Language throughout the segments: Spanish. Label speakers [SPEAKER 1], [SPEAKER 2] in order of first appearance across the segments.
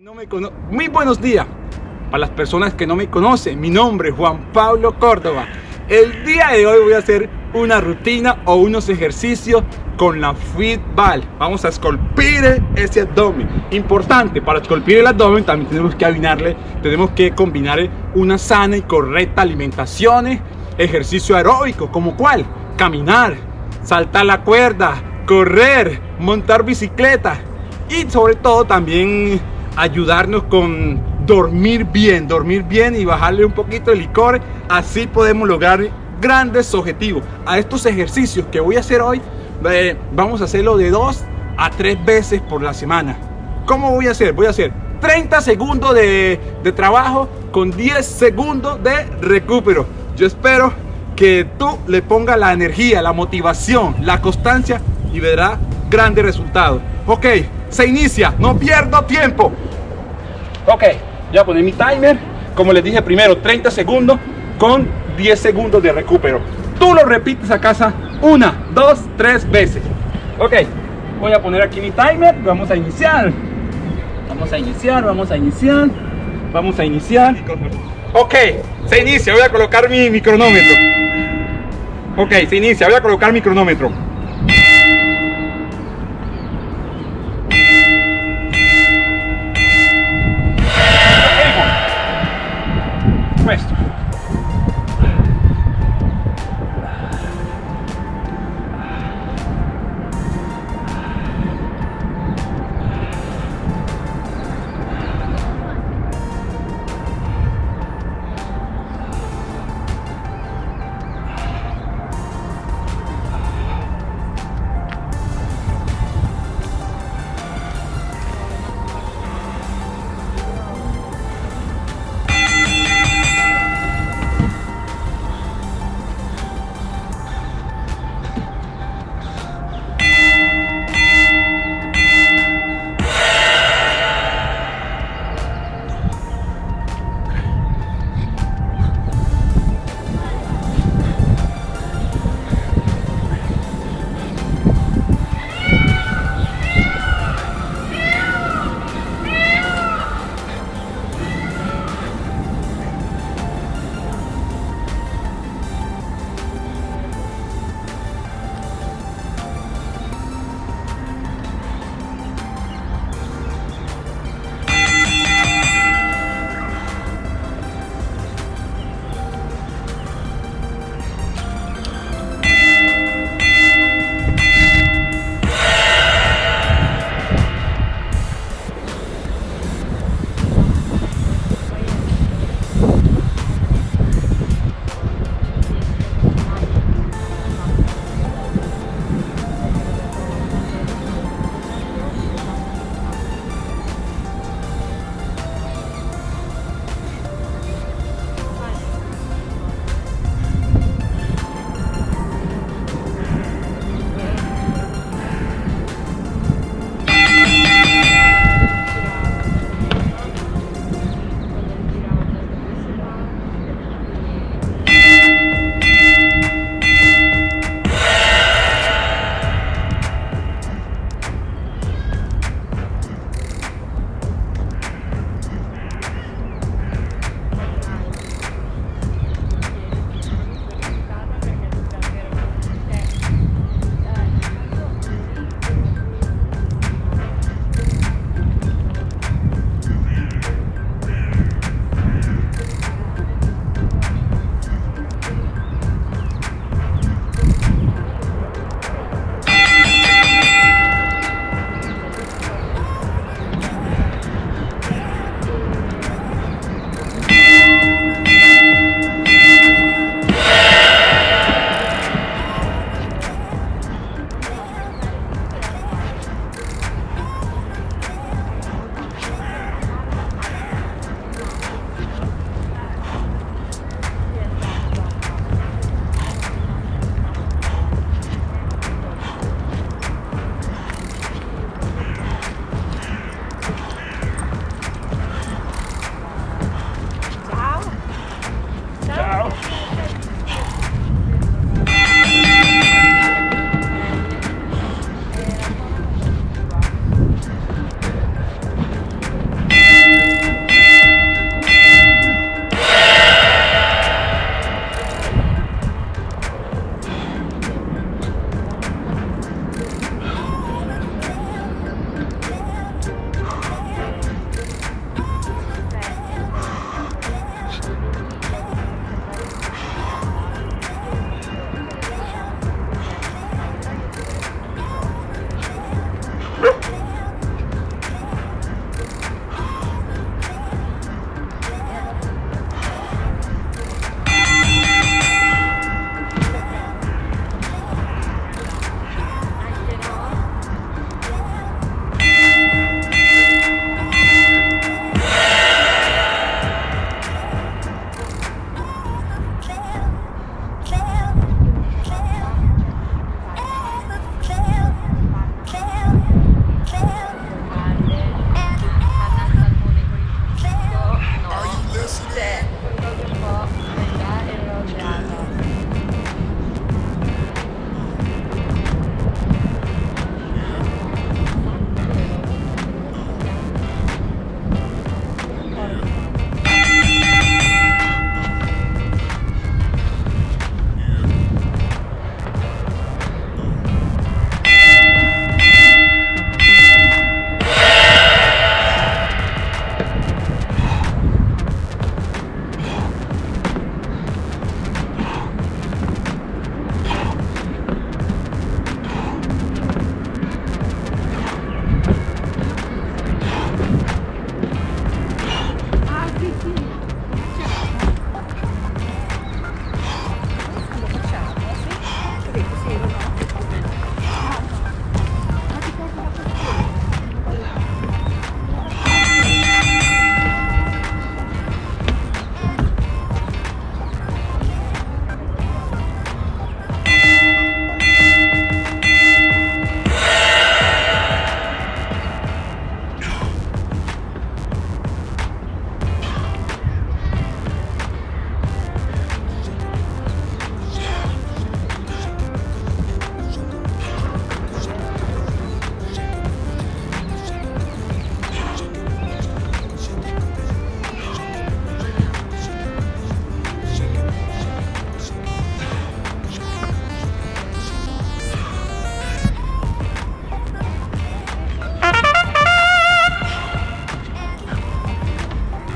[SPEAKER 1] No me Muy buenos días para las personas que no me conocen. Mi nombre es Juan Pablo Córdoba. El día de hoy voy a hacer una rutina o unos ejercicios con la Fitball. Vamos a esculpir ese abdomen. Importante, para esculpir el abdomen también tenemos que combinarle, tenemos que combinar una sana y correcta alimentación, ejercicio aeróbico, como cuál? Caminar, saltar la cuerda, correr, montar bicicleta y sobre todo también ayudarnos con dormir bien, dormir bien y bajarle un poquito el licor. Así podemos lograr grandes objetivos. A estos ejercicios que voy a hacer hoy, eh, vamos a hacerlo de dos a tres veces por la semana. ¿Cómo voy a hacer? Voy a hacer 30 segundos de, de trabajo con 10 segundos de recupero. Yo espero que tú le pongas la energía, la motivación, la constancia y verás grandes resultados. Ok, se inicia, no pierdo tiempo. Ok, ya poner mi timer. Como les dije primero, 30 segundos con 10 segundos de recupero. Tú lo repites a casa una, dos, tres veces. Ok, voy a poner aquí mi timer. Vamos a iniciar. Vamos a iniciar, vamos a iniciar. Vamos a iniciar. Ok, se inicia. Voy a colocar mi, mi cronómetro. Ok, se inicia. Voy a colocar mi cronómetro. Questo.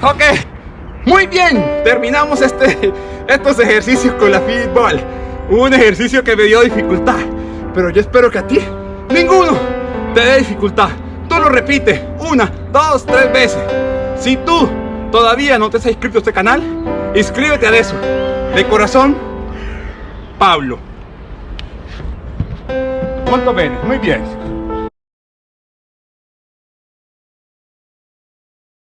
[SPEAKER 1] Ok, muy bien, terminamos este, estos ejercicios con la fitball. Un ejercicio que me dio dificultad, pero yo espero que a ti ninguno te dé dificultad. Tú lo repites una, dos, tres veces. Si tú todavía no te has inscrito a este canal, inscríbete a eso. De corazón, Pablo. ¿Cuánto ven? Muy bien.